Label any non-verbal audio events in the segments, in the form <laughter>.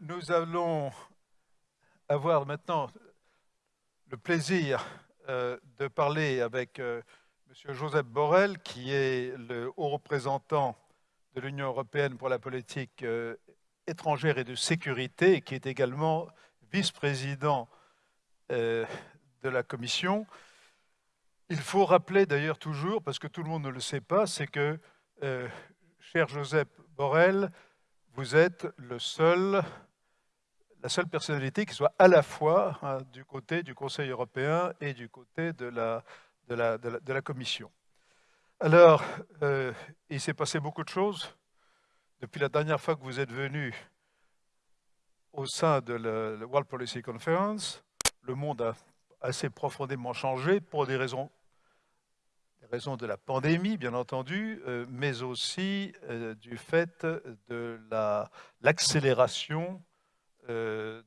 Nous allons avoir maintenant le plaisir euh, de parler avec euh, M. Joseph Borrell, qui est le haut représentant de l'Union européenne pour la politique euh, étrangère et de sécurité, et qui est également vice-président de la Commission. Il faut rappeler d'ailleurs toujours, parce que tout le monde ne le sait pas, c'est que, cher Joseph Borrell, vous êtes la seule personnalité qui soit à la fois hein, du côté du Conseil européen et du côté de la, Commission. Alors, euh, il s'est passé beaucoup de choses depuis la dernière fois que vous êtes venu au sein de la World Policy Conference. Le monde a assez profondément changé pour des raisons raison de la pandémie, bien entendu, euh, mais aussi euh, du fait de l'accélération euh,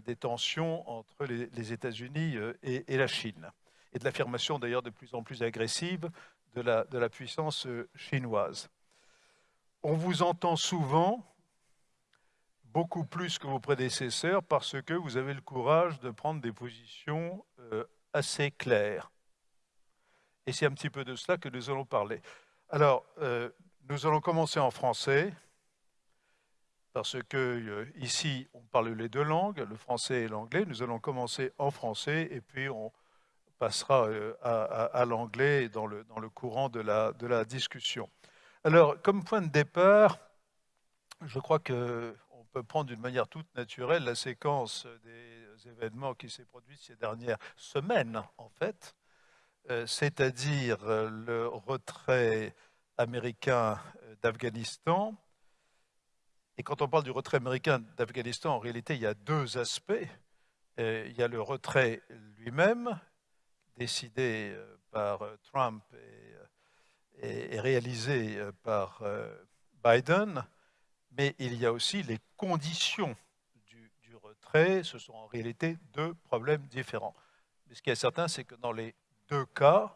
des tensions entre les, États-Unis et, la Chine, et de l'affirmation d'ailleurs de plus en plus agressive de la, de la puissance chinoise. On vous entend souvent, beaucoup plus que vos prédécesseurs, parce que vous avez le courage de prendre des positions assez claires et c'est un petit peu de cela que nous allons parler. Alors, euh, nous allons commencer en français, parce que euh, ici, on parle les deux langues, le français et l'anglais. Nous allons commencer en français, et puis on passera euh, à, l'anglais dans le, dans le courant de la, de la discussion. Alors, comme point de départ, je crois qu'on peut prendre d'une manière toute naturelle la séquence des événements qui s'est produite ces dernières semaines, en fait, c'est-à-dire euh, le retrait américain euh, d'Afghanistan. Et quand on parle du retrait américain d'Afghanistan, en réalité, il y a deux aspects. Il y a le retrait lui-même, décidé par Trump et, réalisé par Biden, mais il y a aussi les conditions du, du retrait. Ce sont en réalité deux problèmes différents. Mais ce qui est certain, c'est que dans les deux cas,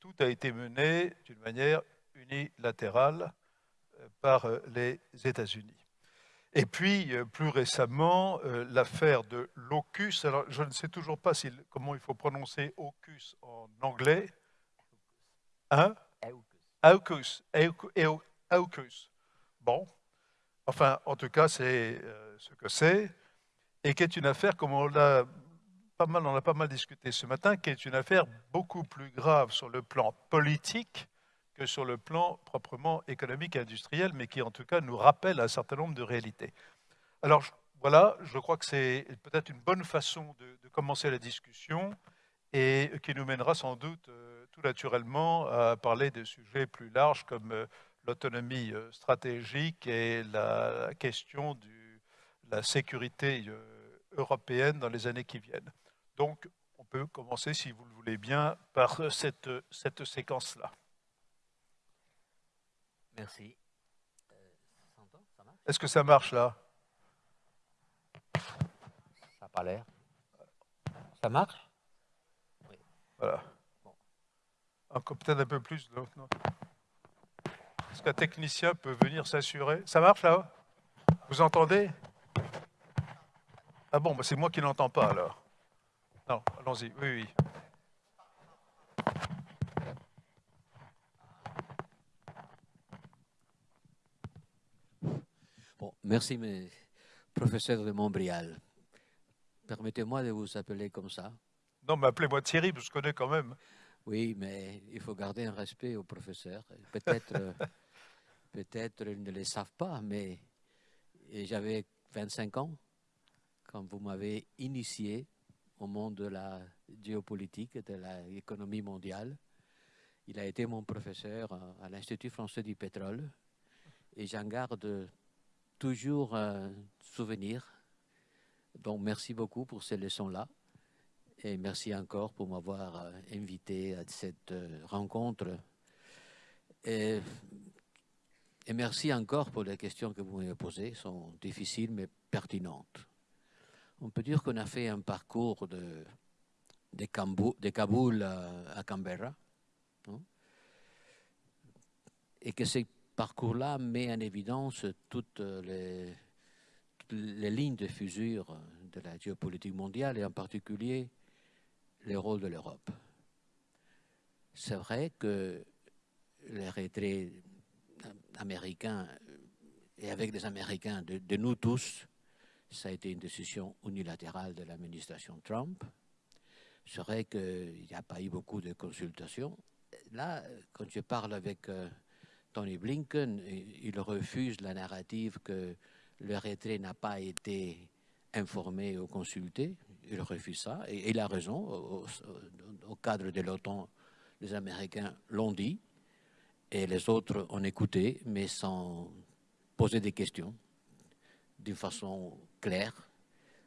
tout a été mené d'une manière unilatérale euh, par euh, les États-Unis. Et puis, euh, plus récemment, l'affaire de l'AUKUS. Alors, je ne sais toujours pas comment il faut prononcer AUKUS en anglais. Hein? AUKUS. AUKUS. Bon. Enfin, en tout cas, c'est ce que c'est. Et qui est une affaire, comme on l'a mal, on a pas mal discuté ce matin, qui est une affaire beaucoup plus grave sur le plan politique que sur le plan proprement économique et industriel, mais qui en tout cas nous rappelle un certain nombre de réalités. Alors voilà, je crois que c'est peut-être une bonne façon de, commencer la discussion et qui nous mènera sans doute euh, tout naturellement à parler de sujets plus larges comme euh, l'autonomie euh, stratégique et la, question de la sécurité européenne dans les années qui viennent. Donc, on peut commencer, si vous le voulez bien, par cette, cette séquence-là. Merci. Euh, Est-ce que ça marche là? Ça n'a pas l'air. Ça marche? Oui. Voilà. Bon. Peut-être un peu plus. Est-ce qu'un technicien peut venir s'assurer? Ça marche là? Vous entendez? Ah bon, bah c'est moi qui n'entends pas alors. Non, allons-y, oui, oui. Bon, merci, mes professeurs de Montbrial. Permettez-moi de vous appeler comme ça. Non, mais appelez-moi Thierry, je connais quand même. Oui, mais il faut garder un respect aux professeurs. Peut-être euh, <laughs> peut-être ils ne le savent pas, mais j'avais 25 ans quand vous m'avez initié au monde de la géopolitique, de l'économie mondiale. Il a été mon professeur à l'Institut français du pétrole et j'en garde toujours un souvenir. Donc merci beaucoup pour ces leçons-là et merci encore pour m'avoir invité à cette rencontre. Et, merci encore pour les questions que vous m'avez posées, sont difficiles mais pertinentes on peut dire qu'on a fait un parcours de, Kaboul à, Canberra. et que ce parcours-là met en évidence toutes les, lignes de fusure de la géopolitique mondiale et en particulier le rôle de l'Europe. C'est vrai que les retraits américains et avec les Américains, de, nous tous, ça a été une décision unilatérale de l'administration Trump. C'est vrai qu'il n'y a pas eu beaucoup de consultations. Là, quand je parle avec euh, Tony Blinken, il refuse la narrative que le retrait n'a pas été informé ou consulté. Il refuse ça et, il a raison. Au, au cadre de l'OTAN, les Américains l'ont dit et les autres ont écouté, mais sans poser des questions d'une façon claire.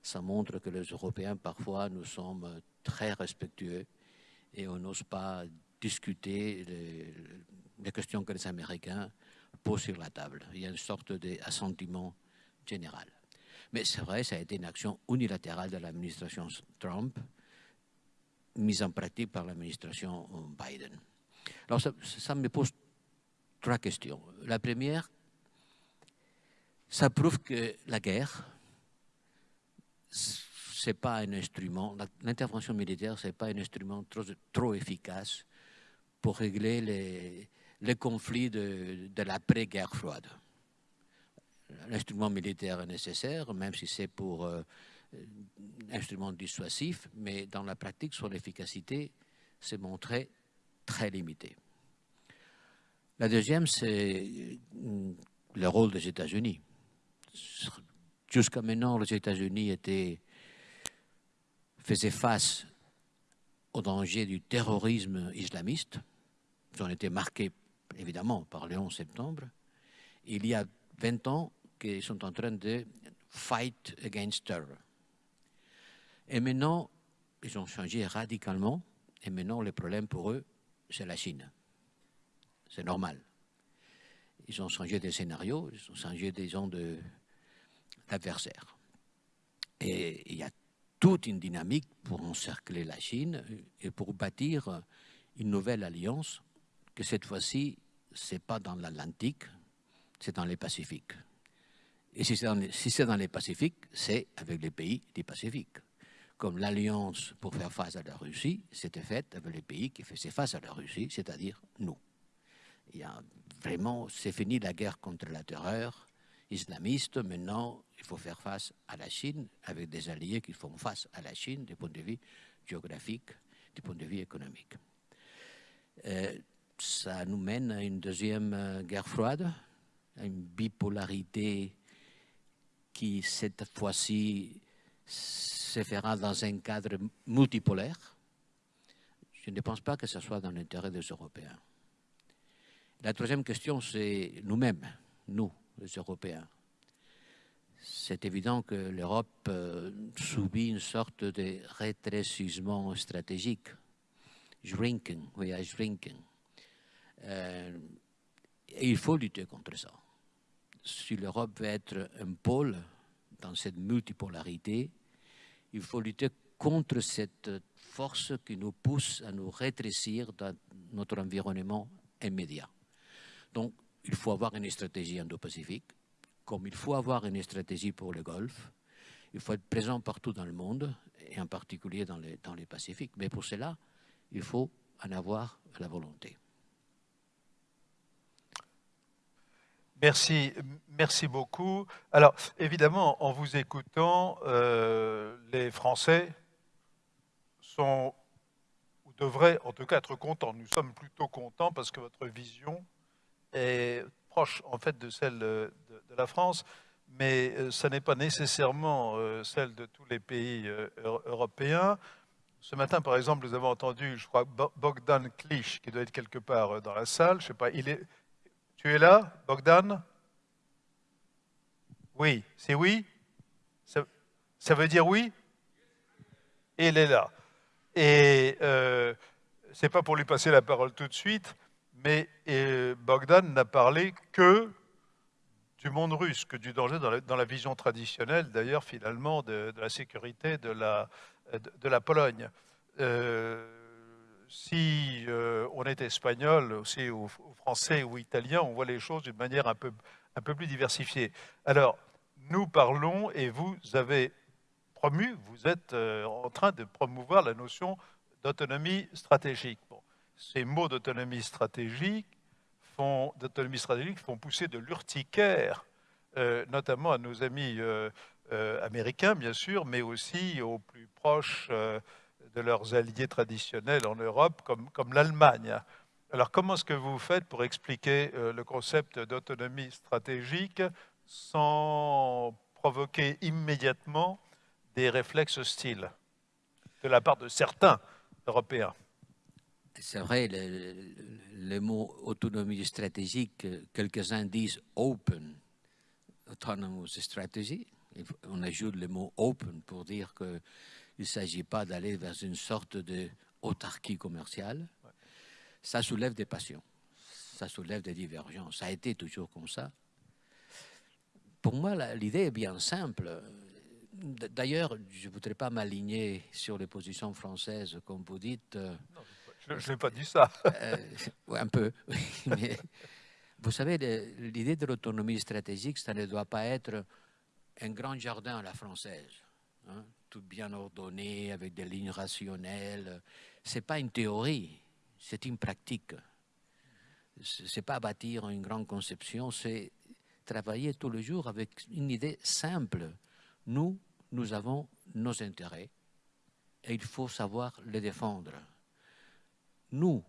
Ça montre que les Européens, parfois, nous sommes très respectueux et on n'ose pas discuter les, questions que les Américains posent sur la table. Il y a une sorte d'assentiment général. Mais c'est vrai, ça a été une action unilatérale de l'administration Trump, mise en pratique par l'administration Biden. Alors ça, me pose trois questions. La première, ça prouve que la guerre, c'est pas un instrument, l'intervention militaire, c'est pas un instrument trop, efficace pour régler les, conflits de, l'après-guerre froide. L'instrument militaire est nécessaire, même si c'est pour euh, instrument dissuasif, mais dans la pratique, son efficacité s'est montrée très limitée. La deuxième, c'est le rôle des États-Unis. Jusqu'à maintenant, les États-Unis étaient faisaient face au danger du terrorisme islamiste. Ils ont été marqués, évidemment, par le 11 septembre. Il y a 20 ans qu'ils sont en train de fight against terror. Et maintenant, ils ont changé radicalement. Et maintenant, le problème pour eux, c'est la Chine. C'est normal. Ils ont changé des scénarios, ils ont changé des gens d'adversaires. Et il y a toute une dynamique pour encercler la Chine et pour bâtir une nouvelle alliance que cette fois-ci, ce n'est pas dans l'Atlantique, c'est dans les Pacifiques. Et si c'est dans les Pacifiques, c'est avec les pays du Pacifique. Comme l'alliance pour faire face à la Russie, c'était faite avec les pays qui faisaient face à la Russie, c'est-à-dire nous. Il y a vraiment, c'est fini la guerre contre la terreur islamiste. Maintenant, il faut faire face à la Chine avec des alliés qui font face à la Chine du point de vue géographique, du point de vue économique. Euh, ça nous mène à une deuxième euh, guerre froide, à une bipolarité qui, cette fois-ci, se fera dans un cadre multipolaire. Je ne pense pas que ce soit dans l'intérêt des Européens. La troisième question, c'est nous-mêmes, nous, les Européens. C'est évident que l'Europe euh, subit une sorte de rétrécissement stratégique, shrinking, are shrinking. Euh, et il faut lutter contre ça. Si l'Europe veut être un pôle dans cette multipolarité, il faut lutter contre cette force qui nous pousse à nous rétrécir dans notre environnement immédiat. Donc, il faut avoir une stratégie indo-pacifique, comme il faut avoir une stratégie pour le Golfe. Il faut être présent partout dans le monde, et en particulier dans les, dans les Pacifiques. Mais pour cela, il faut en avoir la volonté. Merci, merci beaucoup. Alors, évidemment, en vous écoutant, euh, les Français sont, ou devraient en tout cas être contents. Nous sommes plutôt contents parce que votre vision est proche en fait de celle de, la France, mais euh, ce n'est pas nécessairement euh, celle de tous les pays euh, européens. Ce matin, par exemple, nous avons entendu, je crois, Bogdan Klich, qui doit être quelque part dans la salle. Je sais pas. Tu es là, Bogdan? Oui, c'est oui? Ça, veut dire oui? Il est là. Et euh, c'est pas pour lui passer la parole tout de suite, mais Bogdan n'a parlé que du monde russe, que du danger dans la, vision traditionnelle, d'ailleurs, finalement, de, la sécurité de la, de, la Pologne. Euh, si euh, on est espagnol, aussi ou, ou, français ou italien, on voit les choses d'une manière un peu, un peu plus diversifiée. Alors, nous parlons et vous avez promu, vous êtes euh, en train de promouvoir la notion d'autonomie stratégique. Ces mots d'autonomie stratégique font, stratégique font pousser de l'urticaire, euh, notamment à nos amis euh, américains, bien sûr, mais aussi aux plus proches de leurs alliés traditionnels en Europe, comme, comme l'Allemagne. Alors, comment est-ce que vous faites pour expliquer le concept d'autonomie stratégique sans provoquer immédiatement des réflexes hostiles de la part de certains Européens? C'est vrai, le, mot autonomie stratégique, quelques-uns disent open, autonomous strategy. On ajoute le mot open pour dire qu'il ne s'agit pas d'aller vers une sorte d'autarchie commerciale. Ça soulève des passions, ça soulève des divergences. Ça a été toujours comme ça. Pour moi, l'idée est bien simple. D'ailleurs, je ne voudrais pas m'aligner sur les positions françaises, comme vous dites. Euh, non, je n'ai pas dit ça. Euh, un peu. <laughs> Vous savez, l'idée de l'autonomie stratégique, ça ne doit pas être un grand jardin à la française, hein, tout bien ordonné, avec des lignes rationnelles. Ce n'est pas une théorie, c'est une pratique. Ce n'est pas bâtir une grande conception, c'est travailler tous les jours avec une idée simple. Nous, nous avons nos intérêts et il faut savoir les défendre. Nous,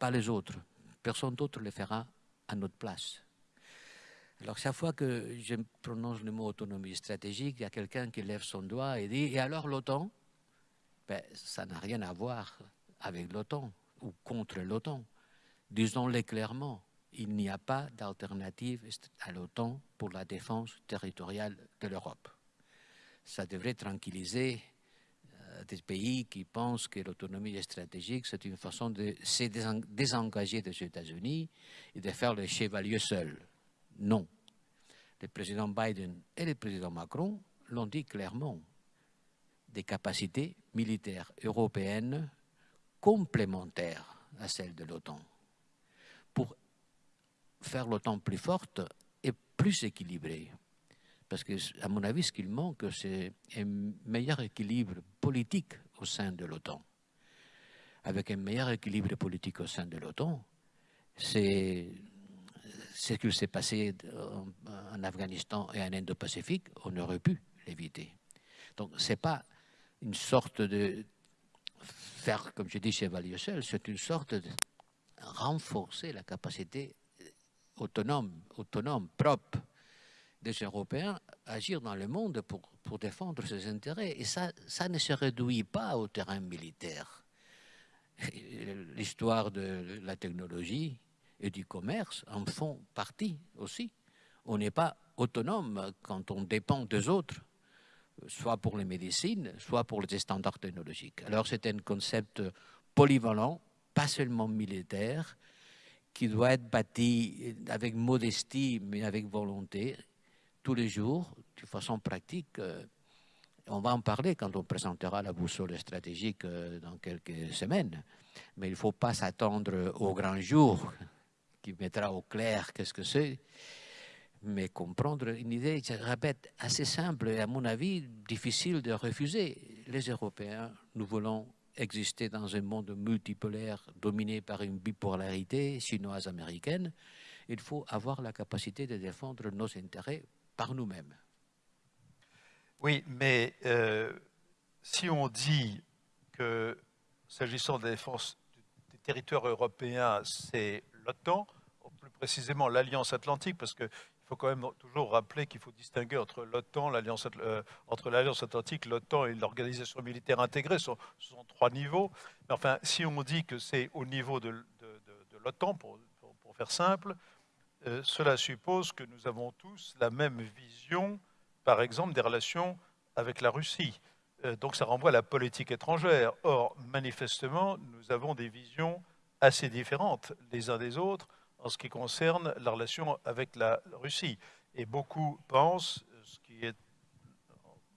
pas les autres. Personne d'autre le fera à notre place. Alors, chaque fois que je prononce le mot autonomie stratégique, il y a quelqu'un qui lève son doigt et dit Et alors l'OTAN? Ben, Ça n'a rien à voir avec l'OTAN ou contre l'OTAN. Disons-le clairement il n'y a pas d'alternative à l'OTAN pour la défense territoriale de l'Europe. Ça devrait tranquilliser des pays qui pensent que l'autonomie stratégique, c'est une façon de se désengager des États-Unis et de faire le chevalier seul. Non. Le président Biden et le président Macron l'ont dit clairement. Des capacités militaires européennes complémentaires à celles de l'OTAN pour faire l'OTAN plus forte et plus équilibrée. Parce que, à mon avis, ce qu'il manque, c'est un meilleur équilibre politique au sein de l'OTAN. Avec un meilleur équilibre politique au sein de l'OTAN, c'est ce qui s'est passé en, Afghanistan et en Indo-Pacifique, on aurait pu l'éviter. Donc, ce n'est pas une sorte de faire, comme je dis, chevalier seul, c'est une sorte de renforcer la capacité autonome, autonome, propre des Européens agir dans le monde pour, défendre ses intérêts. Et ça, ça ne se réduit pas au terrain militaire. L'histoire de la technologie et du commerce en font partie aussi. On n'est pas autonome quand on dépend des autres, soit pour les médecines, soit pour les standards technologiques. Alors c'est un concept polyvalent, pas seulement militaire, qui doit être bâti avec modestie, mais avec volonté, tous les jours, de façon pratique. Euh, on va en parler quand on présentera la boussole stratégique euh, dans quelques semaines. Mais il ne faut pas s'attendre au grand jour qui mettra au clair qu'est-ce que c'est, mais comprendre une idée, je répète, assez simple et à mon avis difficile de refuser. Les Européens, nous voulons exister dans un monde multipolaire dominé par une bipolarité chinoise-américaine, il faut avoir la capacité de défendre nos intérêts par nous-mêmes. Oui, mais euh, si on dit que s'agissant de la défense des territoires européens, c'est l'OTAN, plus précisément l'Alliance Atlantique, parce que il faut quand même toujours rappeler qu'il faut distinguer entre l'OTAN, l'Alliance, euh, entre l'Alliance Atlantique, l'OTAN et l'organisation militaire intégrée. Ce sont, trois niveaux. Mais enfin, si on dit que c'est au niveau de, l'OTAN, pour, faire simple, euh, cela suppose que nous avons tous la même vision, par exemple, des relations avec la Russie. Euh, donc ça renvoie à la politique étrangère. Or, manifestement, nous avons des visions assez différentes les uns des autres en ce qui concerne la relation avec la Russie. Et beaucoup pensent, ce qui est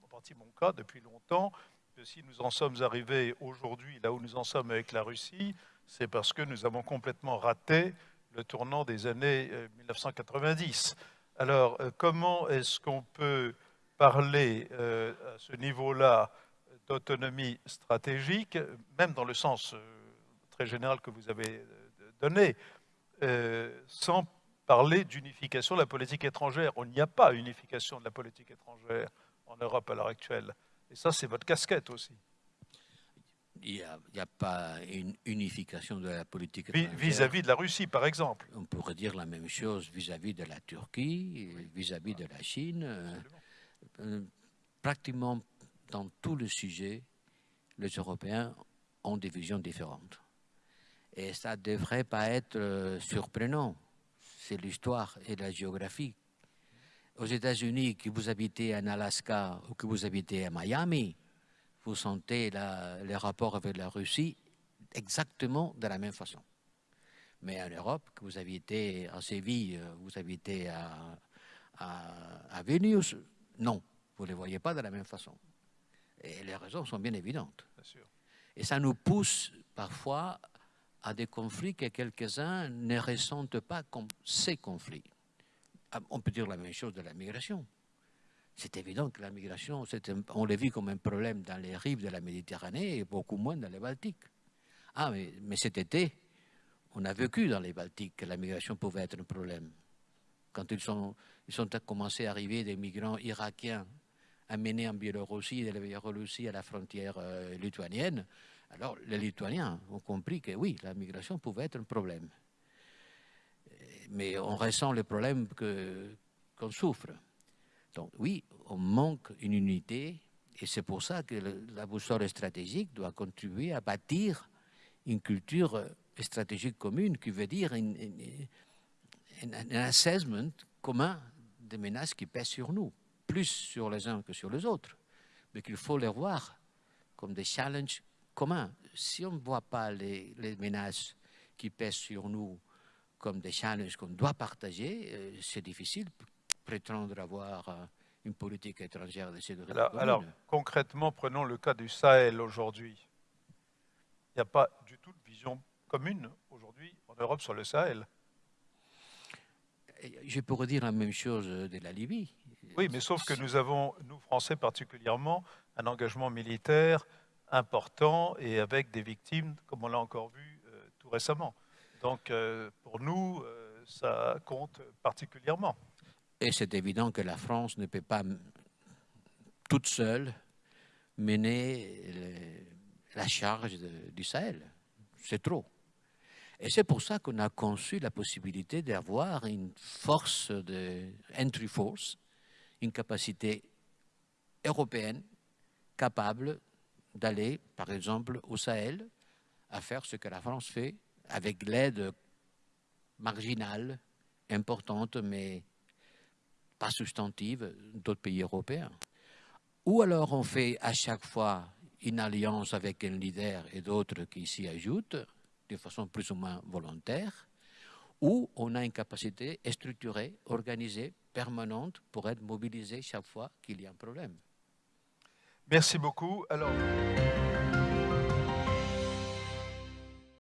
en partie mon cas depuis longtemps, que si nous en sommes arrivés aujourd'hui là où nous en sommes avec la Russie, c'est parce que nous avons complètement raté le tournant des années 1990. Alors, euh, comment est-ce qu'on peut parler euh, à ce niveau-là d'autonomie stratégique, même dans le sens euh, très général que vous avez donné, sans parler d'unification de la politique étrangère? On n'y a pas unification de la politique étrangère en Europe à l'heure actuelle. Et ça, c'est votre casquette aussi. Il n'y a, pas une unification de la politique Vis-à-vis de la Russie, par exemple. On pourrait dire la même chose vis-à-vis de la Turquie, vis-à-vis de la Chine. Euh, pratiquement dans tous les sujets, les Européens ont des visions différentes. Et ça ne devrait pas être euh, surprenant. C'est l'histoire et la géographie. Aux États-Unis, que vous habitez en Alaska ou que vous habitez à Miami, vous sentez les rapports avec la Russie exactement de la même façon. Mais en Europe, que vous habitez à Séville, vous habitez à, à, Vilnius, non, vous ne les voyez pas de la même façon. Et les raisons sont bien évidentes. Et ça nous pousse parfois à des conflits que quelques-uns ne ressentent pas comme ces conflits. Ah, on peut dire la même chose de la migration. C'est évident que la migration, on l'a vu comme un problème dans les rives de la Méditerranée et beaucoup moins dans les Baltiques. Ah, mais, mais cet été, on a vécu dans les Baltiques que la migration pouvait être un problème. Quand ils sont, ils sont commencé à arriver des migrants irakiens amenés en Biélorussie, de la Biélorussie à la frontière euh, lituanienne, alors les Lituaniens ont compris que oui, la migration pouvait être un problème. Mais on ressent le problème qu'on souffre. Donc oui, on manque une unité et c'est pour ça que la boussole stratégique doit contribuer à bâtir une culture stratégique commune qui veut dire un, assessment commun des menaces qui pèsent sur nous, plus sur les uns que sur les autres, mais qu'il faut les voir comme des challenges communs. Si on ne voit pas les, les, menaces qui pèsent sur nous comme des challenges qu'on doit partager, euh, c'est difficile prétendre avoir euh, une politique étrangère de sécurité alors, alors, concrètement, prenons le cas du Sahel aujourd'hui. Il n'y a pas du tout de vision commune aujourd'hui en Europe sur le Sahel. Je pourrais dire la même chose de la Libye. Oui, mais sauf que nous avons, nous Français particulièrement, un engagement militaire important et avec des victimes, comme on l'a encore vu euh, tout récemment. Donc, euh, pour nous, ça compte particulièrement. Et c'est évident que la France ne peut pas toute seule mener la charge du Sahel. C'est trop. Et c'est pour ça qu'on a conçu la possibilité d'avoir une force de entry force, une capacité européenne capable d'aller, par exemple, au Sahel, à faire ce que la France fait avec l'aide marginale, importante, mais pas substantive d'autres pays européens. Ou alors on fait à chaque fois une alliance avec un leader et d'autres qui s'y ajoutent de façon plus ou moins volontaire, ou on a une capacité structurée, organisée, permanente pour être mobilisé chaque fois qu'il y a un problème. Merci beaucoup. Alors...